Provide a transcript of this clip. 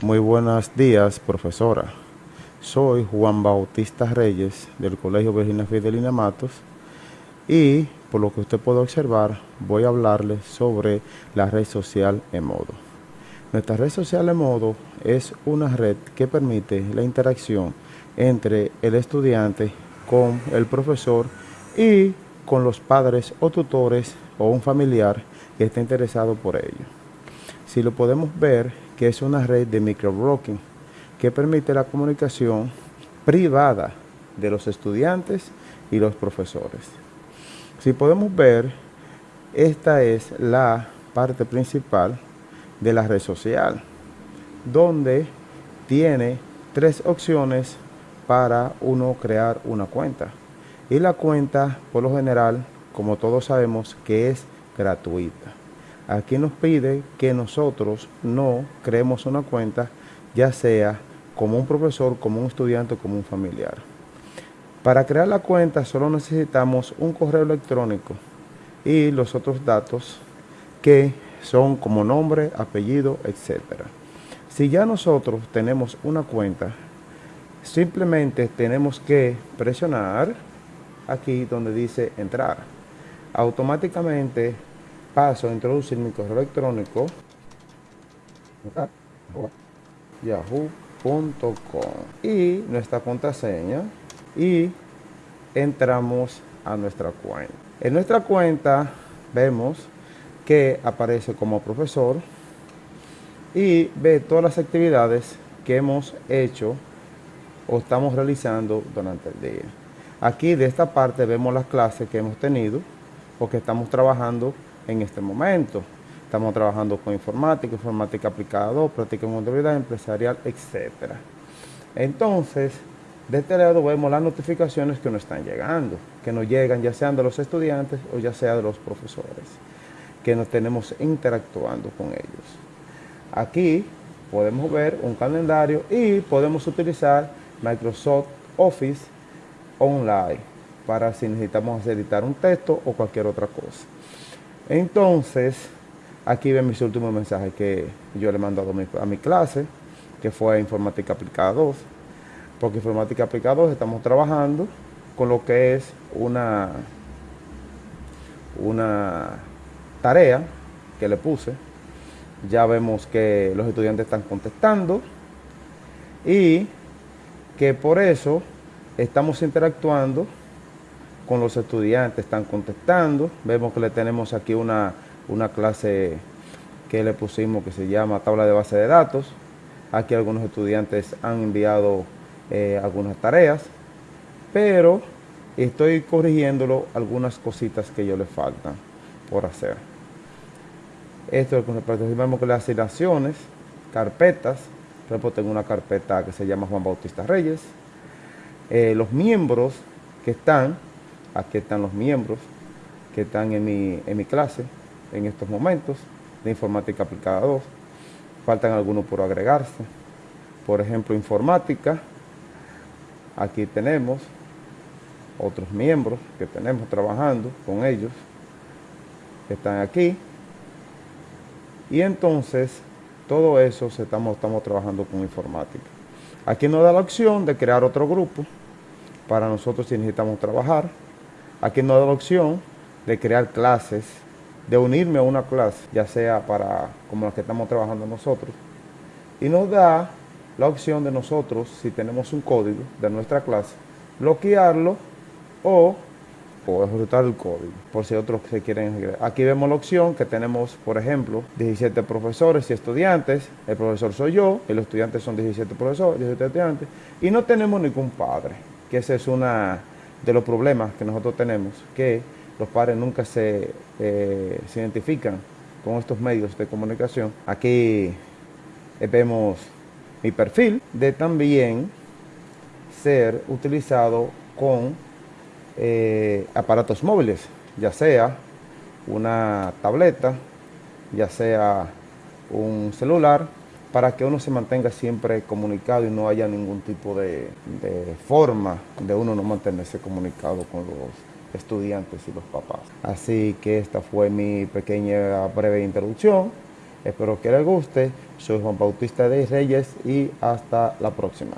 Muy buenos días, profesora. Soy Juan Bautista Reyes del Colegio Virginia Fidelina Matos y por lo que usted puede observar voy a hablarle sobre la red social Emodo. Nuestra red social Emodo es una red que permite la interacción entre el estudiante con el profesor y con los padres o tutores o un familiar que esté interesado por ello. Si lo podemos ver, que es una red de microblogging que permite la comunicación privada de los estudiantes y los profesores. Si podemos ver, esta es la parte principal de la red social, donde tiene tres opciones para uno crear una cuenta. Y la cuenta, por lo general, como todos sabemos, que es gratuita. Aquí nos pide que nosotros no creemos una cuenta, ya sea como un profesor, como un estudiante o como un familiar. Para crear la cuenta solo necesitamos un correo electrónico y los otros datos que son como nombre, apellido, etc. Si ya nosotros tenemos una cuenta, simplemente tenemos que presionar aquí donde dice entrar. Automáticamente paso a introducir mi correo electrónico yahoo.com y nuestra contraseña y entramos a nuestra cuenta. En nuestra cuenta vemos que aparece como profesor y ve todas las actividades que hemos hecho o estamos realizando durante el día. Aquí de esta parte vemos las clases que hemos tenido o que estamos trabajando en este momento. Estamos trabajando con informática, informática aplicada 2, práctica en contabilidad empresarial, etc. Entonces, de este lado vemos las notificaciones que nos están llegando, que nos llegan ya sean de los estudiantes o ya sea de los profesores, que nos tenemos interactuando con ellos. Aquí podemos ver un calendario y podemos utilizar Microsoft Office Online para si necesitamos editar un texto o cualquier otra cosa. Entonces, aquí ven mis últimos mensajes que yo le he mandado a mi, a mi clase, que fue Informática Aplicada 2. Porque Informática Aplicada 2 estamos trabajando con lo que es una, una tarea que le puse. Ya vemos que los estudiantes están contestando y que por eso estamos interactuando con los estudiantes, están contestando. Vemos que le tenemos aquí una, clase que le pusimos que se llama tabla de base de datos. Aquí algunos estudiantes han enviado eh, algunas tareas, pero estoy corrigiéndolo algunas cositas que yo le faltan por hacer. Esto es con respecto, que las asignaciones, carpetas, por ejemplo tengo una carpeta que se llama Juan Bautista Reyes, eh, los miembros que están, Aquí están los miembros que están en mi, en mi clase en estos momentos de Informática Aplicada 2. Faltan algunos por agregarse. Por ejemplo, Informática. Aquí tenemos otros miembros que tenemos trabajando con ellos, que están aquí. Y entonces, todo eso estamos, estamos trabajando con informática. Aquí nos da la opción de crear otro grupo para nosotros si necesitamos trabajar. Aquí nos da la opción de crear clases, de unirme a una clase, ya sea para como la que estamos trabajando nosotros. Y nos da la opción de nosotros, si tenemos un código de nuestra clase, bloquearlo o, o ejecutar el código, por si otros se quieren Aquí vemos la opción que tenemos, por ejemplo, 17 profesores y estudiantes. El profesor soy yo, y los estudiantes son 17 profesores, 17 estudiantes. Y no tenemos ningún padre, que esa es una de los problemas que nosotros tenemos, que los padres nunca se, eh, identifican con estos medios de comunicación. Aquí vemos mi perfil de también ser utilizado con eh, aparatos móviles, ya sea una tableta, ya sea un celular, para que uno se mantenga siempre comunicado y no haya ningún tipo de, forma de uno no mantenerse comunicado con los estudiantes y los papás. Así que esta fue mi pequeña breve introducción Espero que les guste. Soy Juan Bautista de Reyes y hasta la próxima.